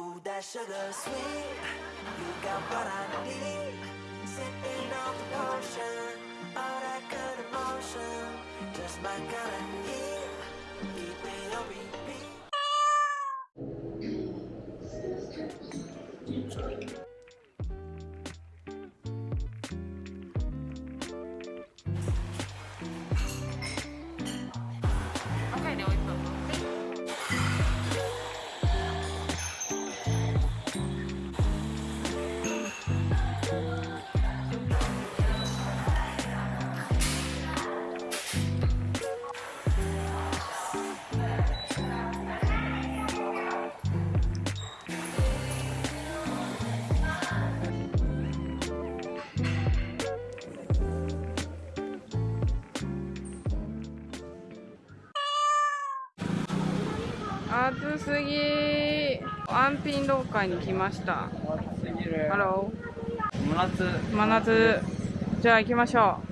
Ooh, that sugar sweet. You got what I need. Sipping on the potion. All that good emotion. Just my kind of heat. Keep it 暑すぎ。安品廊下に来ました。ハロ真夏。ー真夏。じゃあ行きましょう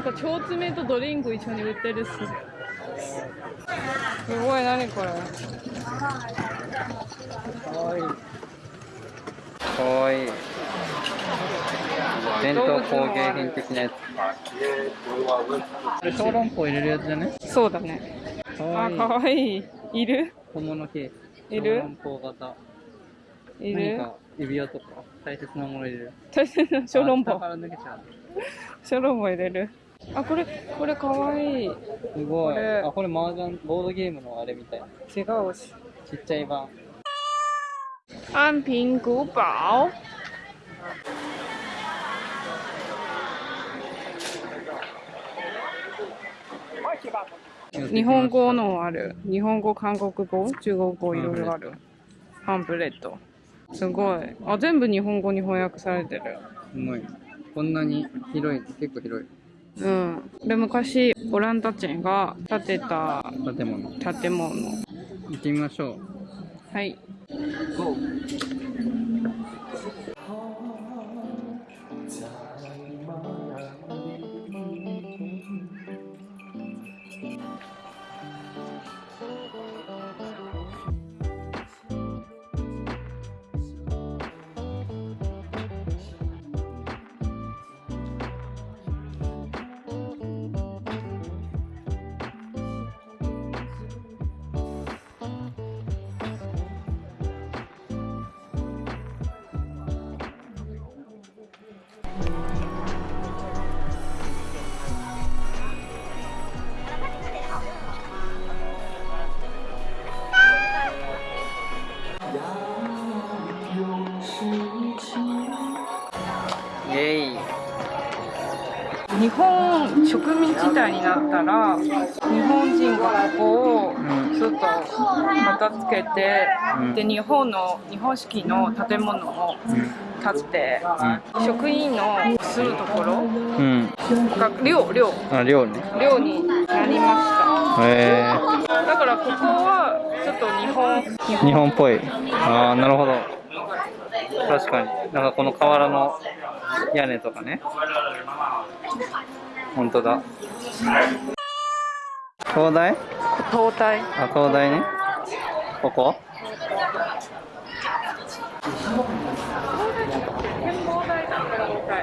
なんか腸詰めとドリンク一緒に売ってるっすすごい何これかわいいかわいい伝統工芸品的なやつこれ小籠包入れるやつじゃねそうだねかわいいあかわいいいる小物ケースいる小籠包型いる何か指輪とか大切なもの入れる大切な小籠包小籠包入れるあこれこれかわい。い違すごい。これ。あこれ麻雀ボードゲームのあれみたいな。うし。ちっちゃい版。安平古堡日本語のある。日本語韓国語中国語いろいろある。パンフレット。すごい。あ全部日本語に翻訳されてる。すごい。こんなに広い結構広いうん。で昔オランダ人が建てた建物。建物。行ってみましょう。はい。イ植民地帯になったら日本人がここをうんちょっと片付けて、うん。で日本の日本式の建物を建てて、職員のするところうん。が寮寮。あ寮ね。寮になりまへえしただからここはちょっと日本。日日本っぽい。ああなるほど。確かに。なんかこの瓦の屋根とかね本当だ。東大東大あ東大ね。ここ？展望台だ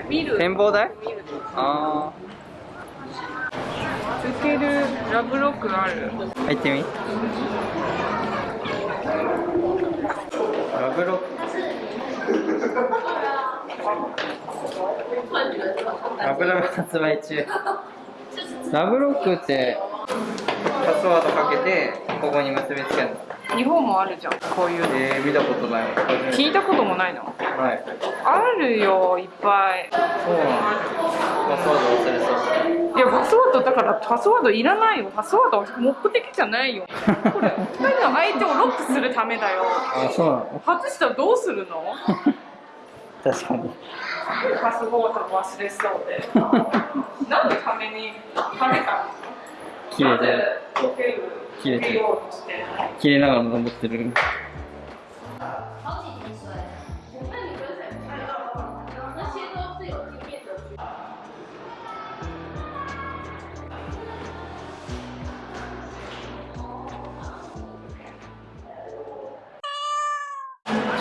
見る？展望台？あ受けるラブロックがある。あ入ってみ。ラブロックラブラブ発売中。ラブロックってパスワードかけてここに結びつけるの？日本もあるじゃん。こういうの。えー、見たことない。聞いたこともないの？はい。あるよいっぱい。そうなんだ。パスワード忘れそう。いやパスワードだからパスワードいらないよ。パスワードは目的じゃないよ。これ二人の相手をロックするためだよ。あそうなの？外したらどうするの？確かに。パスワード忘れそうで。何のためにかけたの切れて切切れてる切れながら登ってる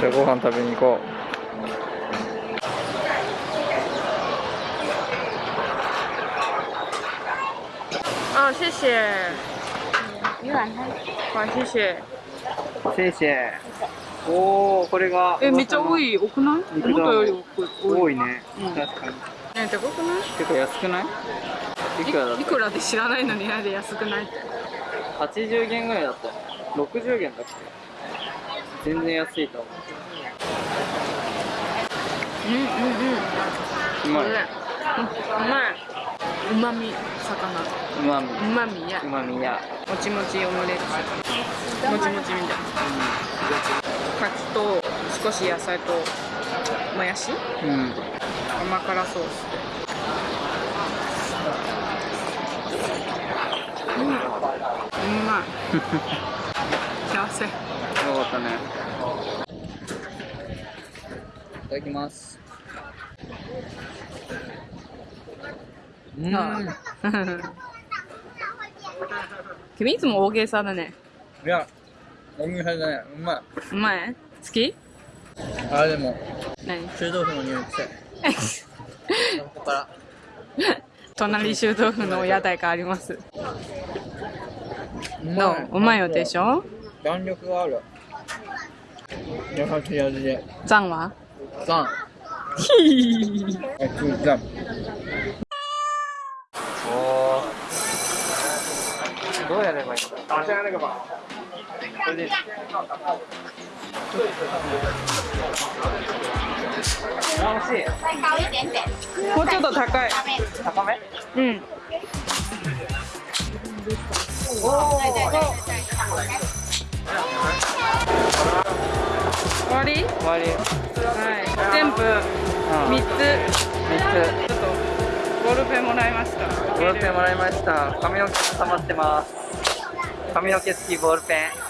じゃあご飯食べに行こあ、谢谢。はい、谢谢。うせいせいおおこれがえ、めっちゃ多い。多くない？思ったより多い。多いね、うん確かにえ、高くない？結構安くない？いくらだっいくらで知らないのになんで安くないって。た80元ぐらいだったよ60元だっけ全然安いと思うんうんうん。ううまいうまい。うまみ、魚。うまみうまみやう。まみやもちもちオムレツ。もちもちみたいな。カツと少し野菜ともやしうん甘辛ソースで。うん。うまい。幸せ。よかったねいただきますうん。君いつも大げさだね。いやおみさうまい。うまい？好き？あでも何？臭豆腐の匂い臭い。ここから隣臭豆腐の屋台があります。うどう？うまいよでしょ？弾力がある。優しい味で。ザンは？ザンおーどうやればいいのあ、じゃあなんかばこれで楽しい再高一点点，もうちょっと高い。高めうん。終わり？終わりはい。全部うん3つ。3ちょっとボールペンもらいました。つボールペンもらいました髪の毛溜まってます髪の毛付きボールペン。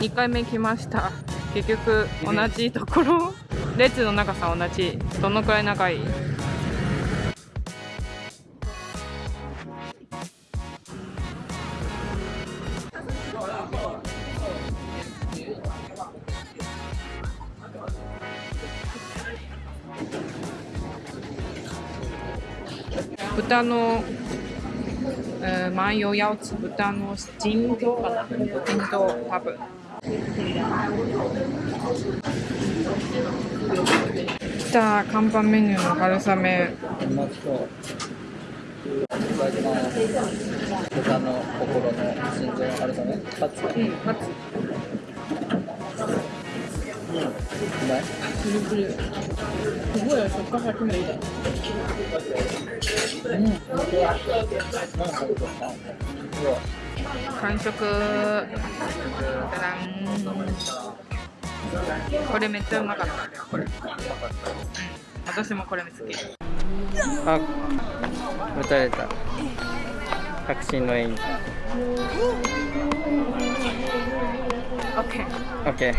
2回目来ました。結局同じところ。列の長さ同じ。どのくらい長い？豚の、えー、万葉八つ豚の腎臓かな。腎臓多分。来た看板メニューの春雨。うまそういただきます豚の心の心臓の春雨カツうん。まずうまいプルプルすごい食感初めてうん本当だうわ完食。これめっちゃうまかった。これ、うん、私もこれ好きあ撃たれた。確信の演技。OK OK